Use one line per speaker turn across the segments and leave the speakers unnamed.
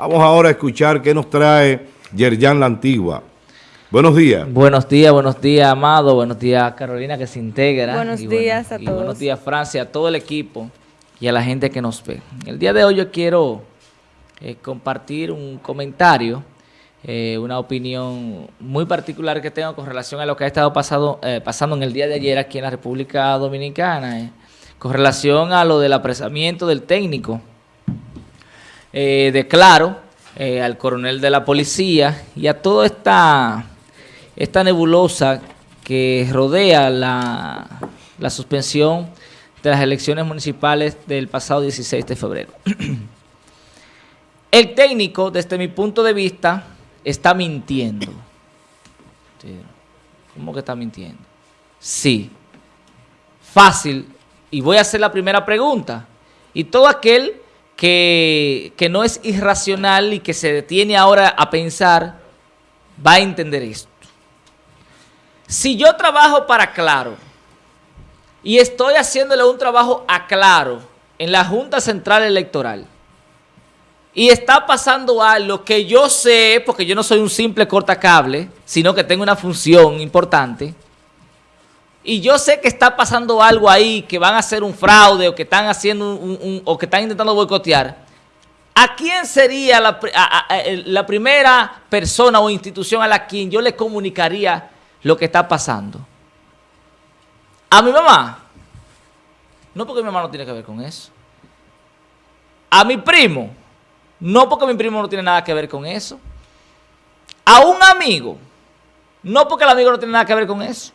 Vamos ahora a escuchar qué nos trae Yerjan La Antigua. Buenos días.
Buenos días, buenos días, Amado. Buenos días, Carolina, que se integra.
Buenos días a todos.
buenos días, Francia, a todo el equipo y a la gente que nos ve. El día de hoy yo quiero eh, compartir un comentario, eh, una opinión muy particular que tengo con relación a lo que ha estado pasado, eh, pasando en el día de ayer aquí en la República Dominicana, con relación a lo del apresamiento del técnico de Claro, al coronel de la policía y a toda esta esta nebulosa que rodea la, suspensión de las elecciones municipales del pasado 16 de febrero. El técnico, desde mi punto de vista, está mintiendo. ¿Cómo que está mintiendo? Sí. Fácil. Y voy a hacer la primera pregunta. Y todo aquel que, que no es irracional y que se detiene ahora a pensar, va a entender esto. Si yo trabajo para Claro y estoy haciéndole un trabajo a Claro en la Junta Central Electoral y está pasando algo que yo sé, porque yo no soy un simple cortacable, sino que tengo una función importante, y yo sé que está pasando algo ahí, que van a hacer un fraude o que están haciendo un, o que están intentando boicotear, ¿a quién sería la, la primera persona o institución a la quien yo le comunicaría lo que está pasando. A mi mamá, no porque mi mamá no tiene que ver con eso. A mi primo, no porque mi primo no tiene nada que ver con eso. A un amigo, no porque el amigo no tiene nada que ver con eso.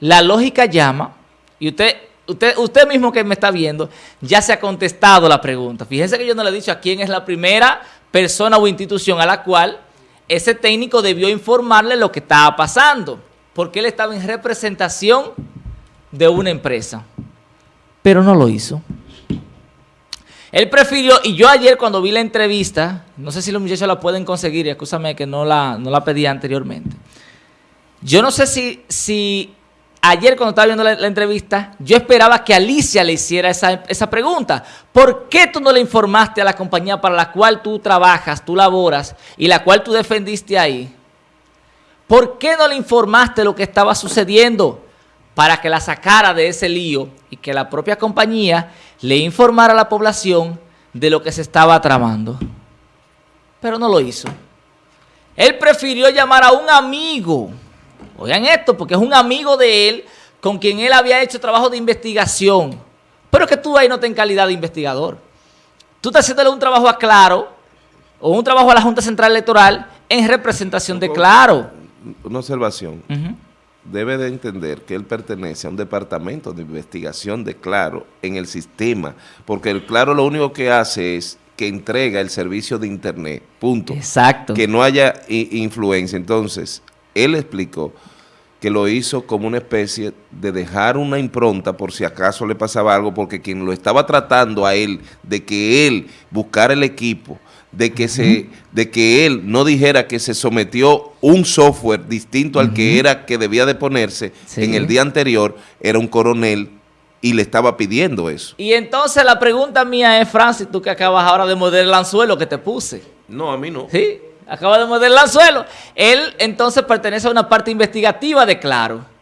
La lógica llama, y usted, usted, usted mismo que me está viendo, ya se ha contestado la pregunta. Fíjense que yo no le he dicho a quién es la primera persona o institución a la cual ese técnico debió informarle lo que estaba pasando, porque él estaba en representación de una empresa, pero no lo hizo. Él prefirió, y yo ayer cuando vi la entrevista, no sé si los muchachos la pueden conseguir, y escúchame que no la, no la pedí anteriormente, yo no sé si, si ayer cuando estaba viendo la, entrevista, yo esperaba que Alicia le hiciera esa, esa, pregunta. ¿Por qué tú no le informaste a la compañía para la cual tú trabajas, tú laboras y la cual tú defendiste ahí? ¿Por qué no le informaste lo que estaba sucediendo para que la sacara de ese lío y que la propia compañía le informara a la población de lo que se estaba tramando? Pero no lo hizo. Él prefirió llamar a un amigo Oigan esto, porque es un amigo de él con quien él había hecho trabajo de investigación. Pero que tú ahí no tenés calidad de investigador. Tú estás haciéndole un trabajo a Claro o un trabajo a la Junta Central Electoral en representación de Claro.
Una observación. Debe de entender que él pertenece a un departamento de investigación de Claro en el sistema, porque el Claro lo único que hace es que entrega el servicio de Internet, punto.
Exacto.
Que no haya influencia. Entonces, él explicó que lo hizo como una especie de dejar una impronta por si acaso le pasaba algo, porque quien lo estaba tratando a él de que él buscara el equipo, de que, se, de que él no dijera que se sometió un software distinto al que era que debía de ponerse en el día anterior, era un coronel y le estaba pidiendo eso.
Y entonces la pregunta mía es, Francis, tú que acabas ahora de morder el anzuelo que te puse.
No, a mí no.
Sí, acaba de morder el anzuelo. Él entonces pertenece a una parte investigativa de Claro.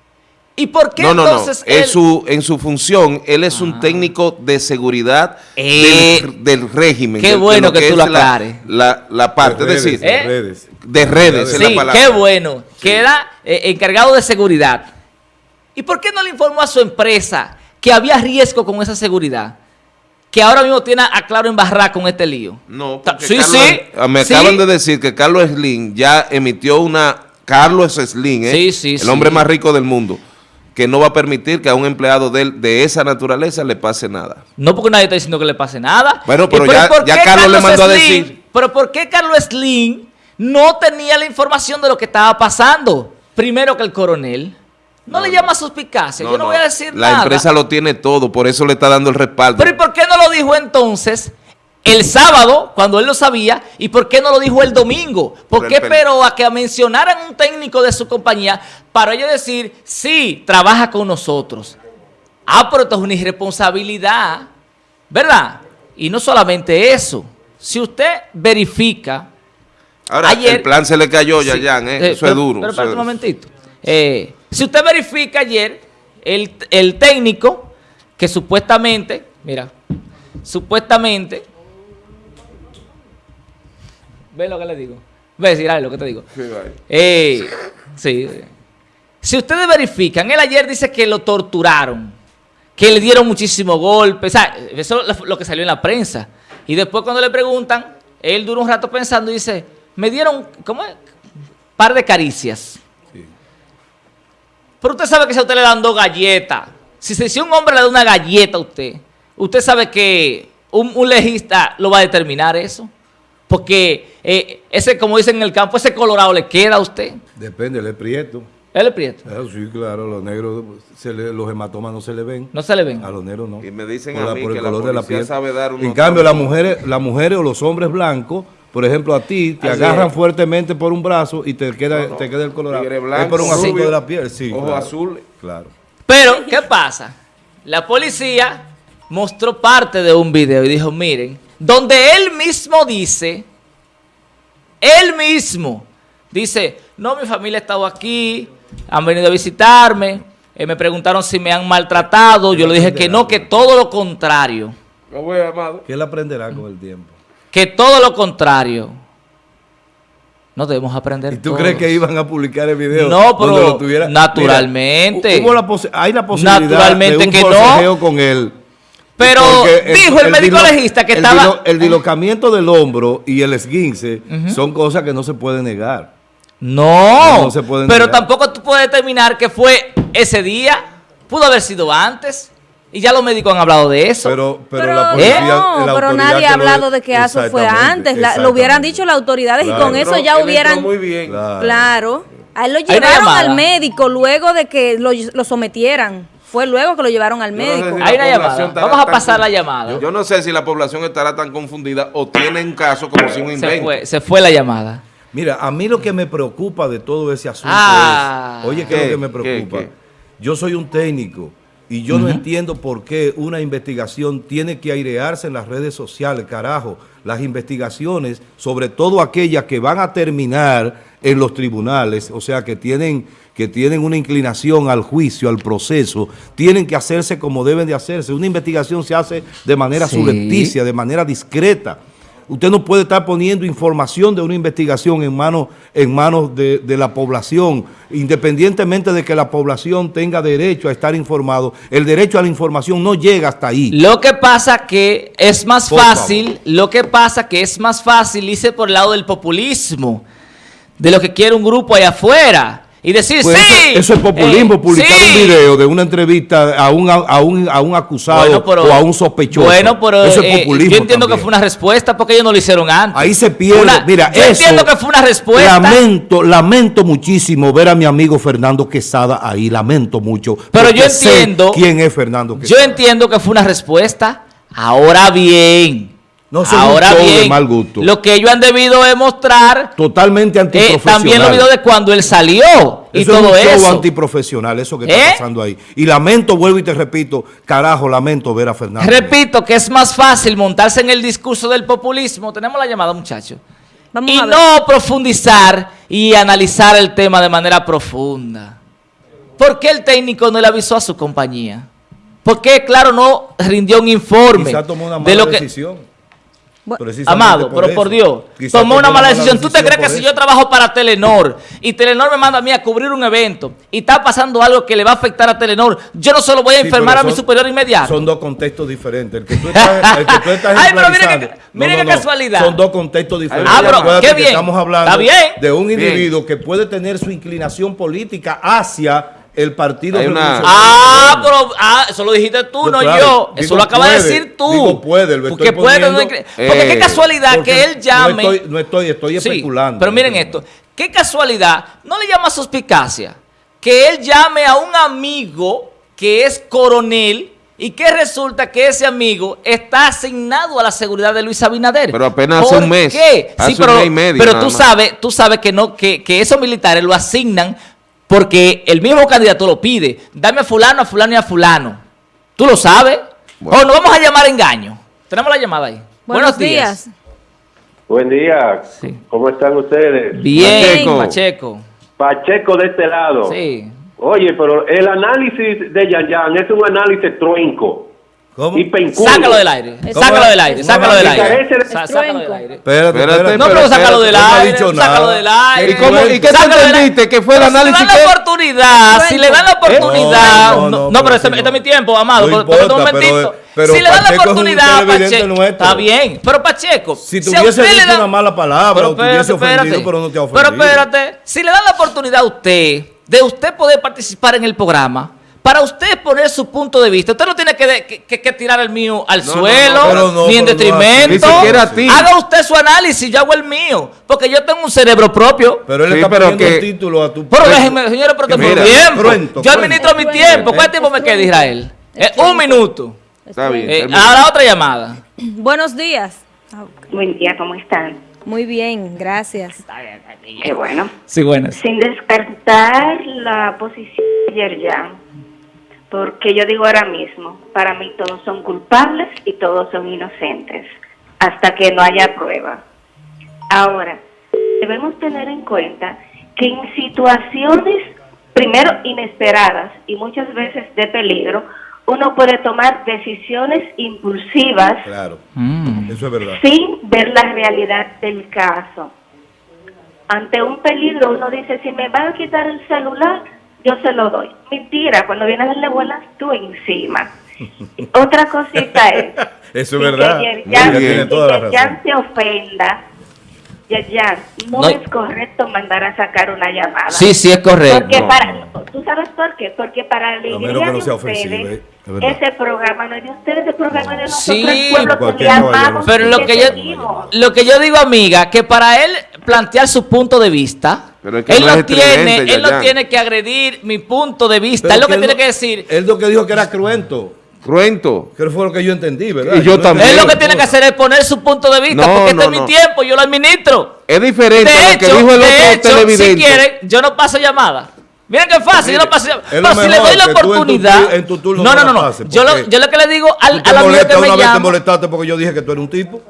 ¿Y por qué
no, no,
entonces
no. En, su, en su función, él es un ah. técnico de seguridad
eh,
del, régimen.
Qué bueno que, tú lo
aclares. La, la, parte, de decir,
de redes.
De redes,
sí, qué bueno. Que era eh, encargado de seguridad. ¿Y por qué no le informó a su empresa que había riesgo con esa seguridad? Que ahora mismo tiene a Claro en barra con este lío.
No, sí, sí, ah, me acaban de decir que Carlos Slim ya emitió una... Carlos Slim, ¿eh? el hombre más rico del mundo, que no va a permitir que a un empleado de, de esa naturaleza le pase nada.
No porque nadie está diciendo que le pase nada.
Bueno, pero, ya, Carlos, le mandó a decir...
Pero ¿por qué Carlos Slim no tenía la información de lo que estaba pasando? Primero que el coronel... No, le llama suspicacia, yo no, voy a decir
nada. La empresa lo tiene todo, por eso le está dando el respaldo.
Pero ¿y por qué no lo dijo entonces el sábado, cuando él lo sabía, y por qué no lo dijo el domingo? ¿Por qué esperó a que mencionaran un técnico de su compañía para ellos decir, sí, trabaja con nosotros? Ah, pero esto es una irresponsabilidad, ¿verdad? Y no solamente eso, si usted verifica...
Ahora,
ayer-
el plan se le cayó ya,
Sí,
Jan, ¿eh?
eh,
Eso
pero-
es duro.
Pero espérate
es-
un momentito. Eh, si usted verifica ayer, el, el técnico que supuestamente, mira, supuestamente, ve lo que le digo, ve decir lo que te digo.
Sí.
Eh, sí. Si ustedes verifican, él ayer dice que lo torturaron, que le dieron muchísimos golpes, o sea, eso es lo que salió en la prensa. Y después cuando le preguntan, él dura un rato pensando y dice, me dieron, ¿cómo es? Par de caricias. Pero usted sabe que si a usted le dan dos galletas, si, se- si un hombre le da una galleta a usted, usted sabe que un, un legista lo va a determinar eso. Porque eh, ese, como dicen en el campo, ese colorado le queda a usted.
Depende, él es prieto.
Él es prieto.
Ah, sí, claro, los negros, se le- los hematomas no se le ven.
No se le ven.
A los negros no.
Y me dicen
Por
a
la-
mí
por el
que la
color de la piel.
sabe dar unos
En cambio, las mujeres, las mujeres o los hombres blancos, por ejemplo, a ti, te
Así
agarran
es.
fuertemente por un brazo y te queda,
No, no.
te queda el colorado.
Tigre
es por un asunto
rubio,
de la piel, sí. claro,
azules.
Claro.
Pero, ¿qué pasa? La policía mostró parte de un video y dijo, miren, donde él mismo dice, él mismo dice, no, mi familia ha estado aquí, han venido a visitarme, eh, me preguntaron si me han maltratado, yo le dije que no, que todo lo contrario,
Lo voy a amado.
Que él aprenderá con el tiempo.
Que todo lo contrario. No debemos aprender
¿Y tú
todos.
crees que iban a publicar el video?
No, pero
donde lo
naturalmente.
Mira, hubo la hay la posibilidad
Naturalmente
de un
que no.
con él.
Pero dijo el médico
dilo-
legista que
el
estaba-
dilo- el dilocamiento del hombro y el esguince son cosas que no se pueden negar.
No,
No se pueden
pero
negar.
tampoco tú puedes determinar que fue ese día, pudo haber sido antes, y ya los médicos han hablado de eso.
Pero, pero,
Pero,
la policía,
no,
la
pero nadie ha hablado de que eso fue antes. La- lo hubieran dicho las autoridades
Claro.
y con eso
Pero
ya hubieran...
muy bien.
Claro.
Claro. A él lo llevaron al médico luego de que lo, lo sometieran. Fue luego que lo llevaron al
Yo no sé
médico.
si
Hay una llamada. Vamos a pasar la llamada.
Yo, yo no sé si la población estará tan confundida o tienen caso como si un
se,
invento.
fue, se fue la llamada.
Mira, a mí lo que me preocupa de todo ese asunto
Ah.
es, oye, ¿qué es lo que me
¿Qué?
preocupa?
¿Qué?
Yo soy un técnico y yo no entiendo por qué una investigación tiene que airearse en las redes sociales, carajo. Las investigaciones, sobre todo aquellas que van a terminar en los tribunales, o sea, que tienen, que tienen una inclinación al juicio, al proceso, tienen que hacerse como deben de hacerse. Una investigación se hace de manera
Sí.
subrepticia, de manera discreta. Usted no puede estar poniendo información de una investigación en manos en manos de, de la población, independientemente de que la población tenga derecho a estar informado. El derecho a la información no llega hasta ahí.
Lo que pasa que es más
Por
fácil, lo que pasa que es más fácil irse por el lado del populismo, de lo que quiere un grupo allá afuera. Y decir,
Pues
sí.
eso, eso es populismo,
eh,
publicar
sí".
un video de una entrevista a un, a un, a un acusado
Bueno, pero-
o a un sospechoso.
Bueno, pero
eso es
eh,
populismo
yo entiendo que fue una respuesta porque ellos no lo hicieron antes.
Ahí se pierde.
Una-
Mira,
yo
eso,
entiendo que fue una respuesta.
Lamento, lamento muchísimo ver a mi amigo Fernando Quesada ahí. Lamento mucho.
Pero yo entiendo-
quién es Fernando
Yo
Quesada.
entiendo que fue una respuesta. Ahora bien.
No son un
ahora
show de
bien.
mal gusto.
Lo que ellos han debido demostrar
Totalmente
eh,
antiprofesional.
también los videos de cuando él salió y
eso
todo
es un show
eso.
antiprofesional, eso que
¿Eh?
está pasando ahí. Y lamento, vuelvo y te repito, carajo, lamento ver a Fernando.
Repito que es más fácil montarse en el discurso del populismo. Tenemos la llamada, muchachos.
Vamos
y no profundizar y analizar el tema de manera profunda. ¿Por qué el técnico no le avisó a su compañía? ¿Por qué, claro, no rindió un informe
Quizá tomó una
de
mala
lo que...
decisión. Precisamente
Amado, pero por Dios, tomó una mala decisión. ¿Tú te crees que si yo trabajo para Telenor y Telenor me manda a mí a cubrir un evento y está pasando algo que le va a afectar a Telenor, yo no solo voy a enfermar a mi superior inmediato?
Son dos contextos diferentes. El que tú estás, el que tú estás
Ay, pero mire qué- casualidad.
Son dos contextos diferentes.
Ah, pero qué bien.
Estamos hablando de un individuo que puede tener su inclinación política hacia el partido
Hay una-
Revolucionario
Ah,
Moderno.
pero ah, eso lo dijiste tú,
Pues
no
claro,
yo.
digo
Eso lo acabas de decir tú.
digo puede, lo
porque
estoy
puede,
poniendo,
no incre- porque qué
eh,
casualidad
Porque
que él llame.
No estoy, no estoy, estoy
Sí,
especulando.
pero miren esto. Qué casualidad, no le llama suspicacia que él llame a un amigo que es coronel y que resulta que ese amigo está asignado a la seguridad de Luis Abinader.
Pero apenas hace
¿Por
un mes.
qué?
Hace
sí,
un
pero,
mes y medio
pero tú sabes, tú sabes que no, que, que esos militares lo asignan porque el mismo candidato lo pide. Dame a fulano, a fulano y a fulano. ¿Tú lo sabes?
Bueno.
O nos vamos a llamar engaño. Tenemos la llamada ahí.
Buenos días.
Buen día.
Sí.
¿Cómo están ustedes?
Bien,
Pacheco.
Pacheco.
Pacheco de este lado.
Sí.
Oye, pero el análisis de Yayan es un análisis truenco
¿Cómo?
y.
Sácalo del aire. Sácalo del aire. Sácalo del aire. Sácalo del aire.
Espérate.
No, pero sácalo del
no ha
aire.
dicho
Sácalo
nada.
del aire.
¿Y cómo- y qué entendiste? ¿Que fue el
Pero
análisis
Si le dan la oportunidad, si le dan la oportunidad.
No,
pero
pero
este,
si
este es mi tiempo, amado. Pero- pero
importa,
un
pero-
momentito.
pero
si le dan la oportunidad,
televidente
Pacheco.
nuestro.
Está bien. Pero Pacheco.
Si
a
tuviese
le
dicho una mala palabra,
Pero
o te hubiese
espérate,
ofendido, pero no te ha
Pero
ofendido.
espérate, si le dan la oportunidad a usted de usted poder participar en el programa, para usted poner su punto de vista, usted no tiene que, de- que- que- que tirar el mío al
No,
suelo,
no, pero no,
ni en detrimento.
Ni siquiera a ti.
Haga usted su análisis, yo hago el mío, porque yo tengo un cerebro propio.
Pero él
Sí,
está
pero que-
el título a tu...
Pero déjenme, señores, pero tengo tiempo. yo administro mi tiempo. ¿Cuánto tiempo me queda, Israel? Eh, un minuto.
Está bien.
Eh, ahora otra llamada.
Buenos días.
Buen día, ¿cómo están?
Muy bien, gracias.
Qué bueno.
Sí, buenas.
Sin descartar la posición de Yerjan, porque yo digo ahora mismo, para mí todos son culpables y todos son inocentes, hasta que no haya prueba. Ahora, debemos tener en cuenta que en situaciones, primero, inesperadas y muchas veces de peligro, uno puede tomar decisiones impulsivas
Claro,
Mm.
eso es verdad.
sin ver la realidad del caso. Ante un peligro uno dice, si me van a quitar el celular, yo se lo doy. Mentira, cuando viene a darle vuelas tú encima. Otra cosita es...
Eso es verdad.
Que
Muy bien.
Tiene toda la
que
razón.
se ofenda. Yerjan, no,
No.
es correcto mandar a sacar una llamada.
Sí, sí, es correcto.
Porque para, ¿Tú sabes por qué? Porque para la alegría
no
de ustedes,
ofensivo, ¿eh?
Ese programa no es de ustedes, ese programa es de nosotros,
Sí,
el pueblo que amamos
Pero lo que yo
seguimos.
lo que yo digo, amiga, que para él plantear su punto de vista,
Pero es que
él
no
no,
es
tiene, él no tiene que agredir mi punto de vista.
Pero
es lo que
él
tiene
no-
que decir.
Él lo que dijo que era cruento.
Cruento.
Que fue lo que yo entendí, ¿verdad?
Y yo también.
Él lo que
la
tiene que hacer es poner su punto de vista,
No,
porque este
no,
es mi tiempo, yo lo administro.
Es diferente
De
a lo
hecho,
que dijo el
de
otro
hecho, si
televidente.
quieren, yo no paso llamada. Miren qué fácil, yo no paso llamada. si le doy la
en tu
oportunidad.
tu- en tu turno
no,
no
no,
la
no, Yo, lo, yo lo que le digo al,
Tú te
al amigo
molestas
que me
una vez te molestaste porque yo dije que tú eres un tipo.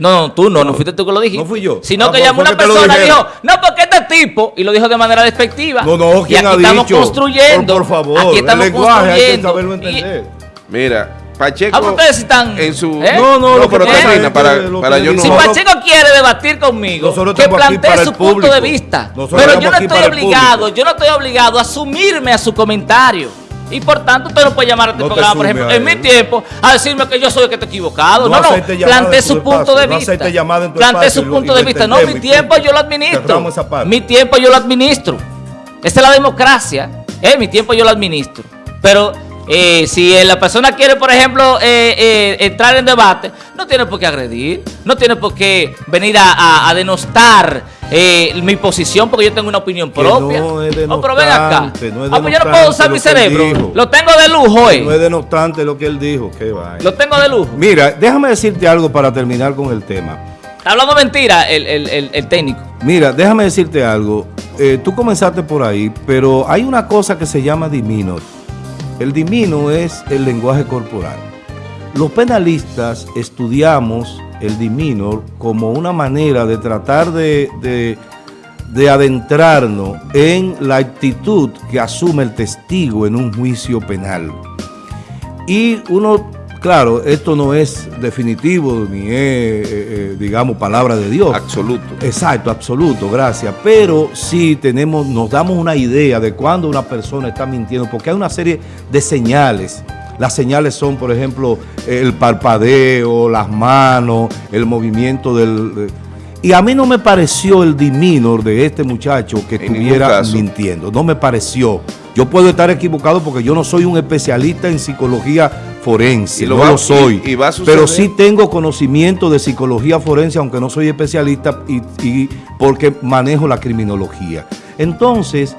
No, no, tú no, no fuiste tú que lo dijiste.
No fui yo.
Sino
Ah,
que llamó una persona y dijo, no, porque este tipo, y lo dijo de manera despectiva.
No, no,
y
¿quién
aquí
ha
estamos
dicho?
construyendo.
Por, por favor,
aquí estamos
el lenguaje hay que
construyendo. y-.
Mira, Pacheco.
Ah, ustedes están-
En su.
¿Eh?
No, no, que
pero termina para, para yo no.
Si
No, no.
Pacheco quiere debatir conmigo,
Nosotros
que plantee su punto de vista.
Nosotros
Pero yo no estoy obligado, yo no estoy obligado a asumirme a su comentario. Y por tanto, usted no puede llamar a este
No te
programa, por ejemplo, en mi tiempo, a decirme que yo soy el que está equivocado.
No
No, no, su punto
espacio,
de
no
vista.
espacio
su punto de vista. No, mi tiempo yo lo administro. Mi tiempo yo lo administro. Esa es la democracia. Eh, mi tiempo yo lo administro. Pero eh, si eh, la persona quiere, por ejemplo, eh, eh, entrar en debate, no tiene por qué agredir, no tiene por qué venir a, a- a denostar eh, mi posición porque yo tengo una opinión propia.
no es
Oh, pero ven acá.
no es
ah, pues yo no puedo usar mi cerebro.
dijo.
Lo tengo de lujo, eh.
No es denostante lo que él dijo. Qué vaina.
Lo tengo de lujo.
Mira, déjame decirte algo para terminar con el tema.
Está hablando mentira el, el- el- el técnico.
Mira, déjame decirte algo. Eh, tú comenzaste por ahí, pero hay una cosa que se llama dimino. El dimino es el lenguaje corporal. Los penalistas estudiamos el diminor como una manera de tratar de, de- de adentrarnos en la actitud que asume el testigo en un juicio penal. Y uno, claro, esto no es definitivo ni es, eh, eh, digamos, palabra de Dios.
Absoluto.
Exacto, absoluto, gracias. Pero sí tenemos, nos damos una idea de cuándo una persona está mintiendo, porque hay una serie de señales. Las señales son, por ejemplo, el parpadeo, las manos, el movimiento del... de- y a mí no me pareció el diminor de este muchacho que
En
estuviera mintiendo. No me pareció. Yo puedo estar equivocado porque yo no soy un especialista en psicología forense.
Y lo
no
va-
lo soy.
y- y va a suceder.
pero sí tengo conocimiento de psicología forense, aunque no soy especialista, y, y porque manejo la criminología. Entonces,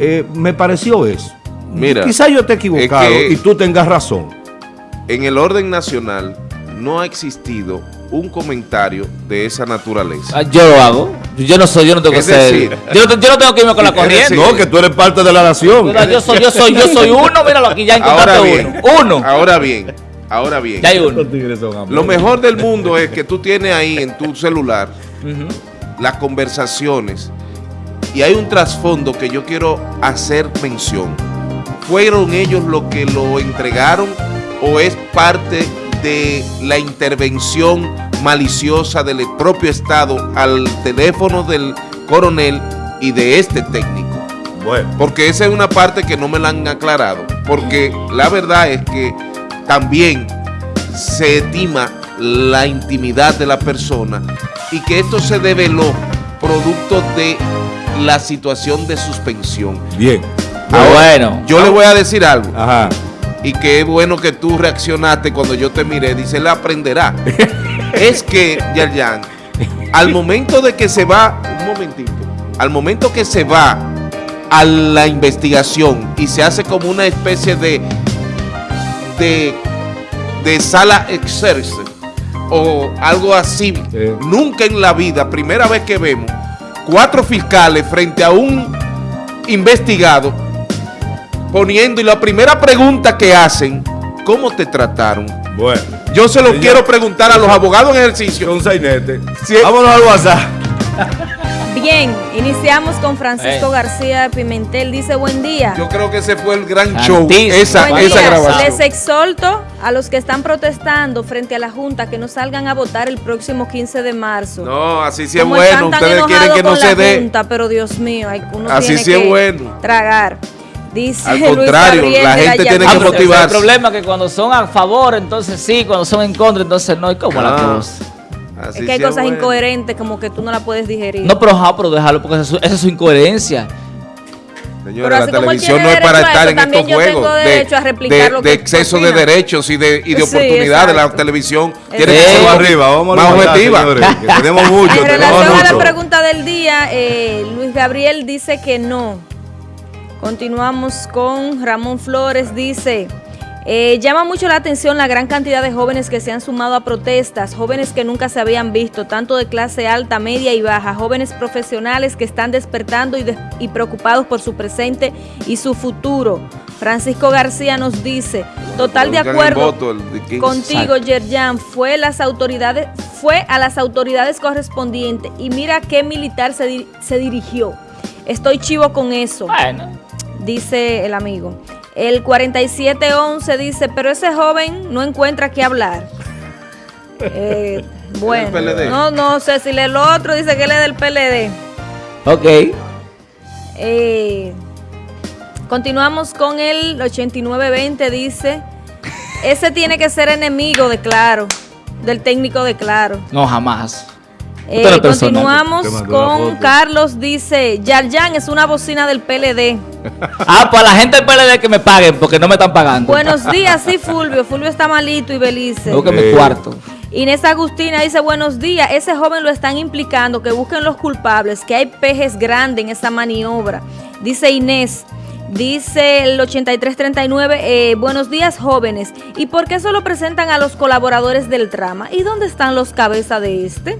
eh, me pareció eso.
Mira,
Quizá yo esté equivocado
que-
y tú tengas razón.
En el orden nacional no ha existido un comentario de esa naturaleza.
Ah, Yo lo hago. Yo no soy, yo no tengo que ser.
decir-
yo, no, yo no tengo que irme con la corriente.
decir-
No, que tú eres parte de la nación.
Mira, yo soy, yo soy, yo soy uno, míralo aquí ya encontraste
bien,
uno. Uno.
ahora bien, Ahora bien,
Ya hay uno.
Lo mejor del mundo es que tú tienes ahí en tu celular las conversaciones y hay un trasfondo que yo quiero hacer mención. ¿Fueron ellos los que lo entregaron o es parte de la intervención maliciosa del propio Estado al teléfono del coronel y de este técnico?
Bueno,
Porque esa es una parte que no me la han aclarado. Porque la verdad es que también se estima la intimidad de la persona y que esto se develó producto de la situación de suspensión.
bien.
Ah, bueno.
Yo le voy a decir algo
Ajá.
y que es bueno que tú reaccionaste cuando yo te miré. Dice, él aprenderá. es que, Yarjan, al momento de que se va, un momentito, al momento que se va a la investigación y se hace como una especie de, de, de sala exerce o algo así,
Sí.
nunca en la vida, primera vez que vemos, cuatro fiscales frente a un investigado poniendo y la primera pregunta que hacen, ¿cómo te trataron?
Bueno.
Yo se lo
Señor.
quiero preguntar a los abogados en ejercicio.
Con sainete.
Sí.
Vámonos al WhatsApp.
Bien, iniciamos con Francisco
Eh.
García Pimentel. Dice, buen día.
Yo creo que ese fue el gran show, esa,
Buen
esa
día.
grabación.
Les exhorto a los que están protestando frente a la Junta que no salgan a votar el próximo 15 de marzo.
No, así sí es bueno.
están tan
Ustedes quieren que no se dé.
Junta, pero Dios mío, hay- uno
Así
tiene
sí es
que
bueno.
tragar. Dice
Al
Luis
contrario,
Gabriel
la
de
gente tiene que
Ah,
motivarse.
El problema es que cuando son a favor, entonces sí, cuando son en contra, entonces no. ¿Y cómo la
Ah,
cosa?
así
Es que hay
es
cosas
bueno.
incoherentes como que tú no la puedes digerir.
No, pero, ajá, pero déjalo porque esa es su, esa es su incoherencia.
Pero
la
como
televisión no es para estar
eso,
en estos juegos de,
a replicar
de-
lo
de
que
exceso de derechos y de, y de
Sí,
oportunidades. La
exacto.
televisión tiene que ser
arriba, vamos a
más objetiva.
tenemos mucho,
En
tenemos
relación a la pregunta del día, eh, Luis Gabriel dice que no. Continuamos con Ramón Flores, dice, eh, llama mucho la atención la gran cantidad de jóvenes que se han sumado a protestas, jóvenes que nunca se habían visto, tanto de clase alta, media y baja, jóvenes profesionales que están despertando y, preocupados por su presente y su futuro. Francisco García nos dice, total de acuerdo
voto, el de 15.
contigo, Yerjan, fue las autoridades, fue a las autoridades correspondientes y mira qué militar se, di- se dirigió. Estoy chivo con eso,
Bueno.
Dice el amigo. El 4711 dice, pero ese joven no encuentra qué hablar. Eh, bueno, no, no sé si lee lo otro, dice que él es del PLD.
Ok.
Eh, continuamos con el 8920, dice, ese tiene que ser enemigo de Claro, del técnico de Claro.
No, jamás.
Eh, continuamos con. Carlos, dice, Yarjan es una bocina del PLD.
Ah, pues a la gente del PLD que me paguen porque no me están pagando.
Buenos días, sí, Fulvio. Fulvio está malito y Belice.
Tengo que mi cuarto.
Inés Agustina dice, buenos días, ese joven lo están implicando, que busquen los culpables, que hay pejes grandes en esa maniobra. Dice Inés, dice el 8339, eh, buenos días jóvenes, ¿y por qué solo presentan a los colaboradores del trama? ¿Y dónde están los cabezas de este?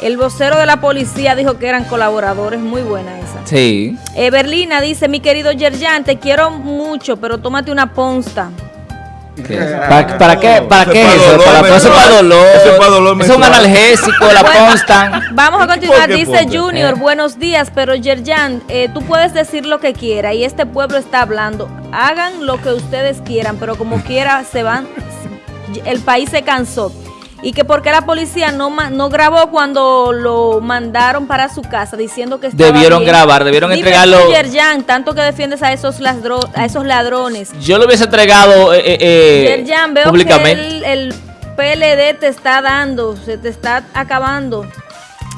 El vocero de la policía dijo que eran colaboradores, muy buena esa.
Sí.
Eh, Berlina dice, mi querido Yerjan, te quiero mucho, pero tómate una ponsta.
¿Para, para qué, para
Eso
qué
es
es
para
eso?
dolor
Para, eso es para dolor.
Eso es para dolor
Eso es un analgésico, la
Bueno,
constan.
Vamos a continuar,
¿Por qué
dice
ponte?
Junior,
Eh.
buenos días, pero Yerjan, eh, tú puedes decir lo que quiera y este pueblo está hablando. Hagan lo que ustedes quieran, pero como quiera se van, el país se cansó. Y que porque la policía no, no grabó cuando lo mandaron para su casa diciendo que estaba
Debieron
bien.
grabar, debieron
Dime
entregarlo.
Yerjan, tanto que defiendes a esos, ladro- a esos ladrones.
Yo lo hubiese entregado eh, eh, eh,
Yerjan, veo
públicamente.
que el, el PLD te está dando, se te está acabando.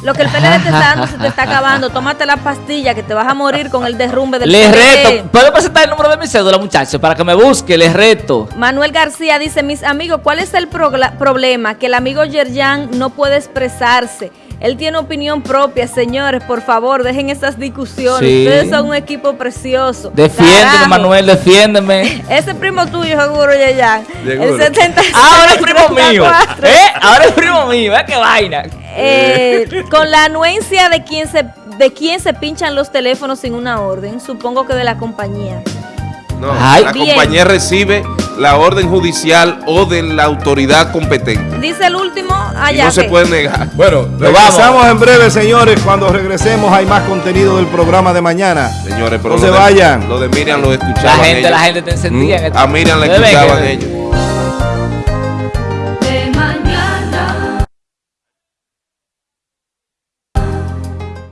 Lo que el PLD te está dando se te está acabando. Tómate la pastilla que te vas a morir con el derrumbe del
Les
PLD.
reto. ¿Puedo presentar el número de mi cédula, muchachos? Para que me busque, les reto.
Manuel García dice, mis amigos, ¿cuál es el problema? Que el amigo Yerjan no puede expresarse. Él tiene opinión propia, señores, por favor, dejen esas discusiones.
Sí.
Ustedes son un equipo precioso.
Defiéndeme,
Carajo.
Manuel, defiéndeme.
Ese primo tuyo, seguro, Yerjan.
Seguro.
El 76.
Ahora es primo mío.
34.
¿Eh? Ahora es primo mío. ¿eh? qué vaina?
Eh, con la anuencia de quién se de quién se pinchan los teléfonos sin una orden, supongo que de la compañía.
No,
Ay.
la
Bien.
compañía recibe la orden judicial o de la autoridad competente.
Dice el último,
Y
allá.
no se puede negar.
Bueno, regresamos en breve, señores. Cuando regresemos hay más contenido del programa de mañana.
Señores, pero
No se
lo de-
vayan.
Lo de Miriam lo
La
escuchaban
gente,
ellos.
la gente te encendía. en
A Miriam la
ven
escuchaban ellos.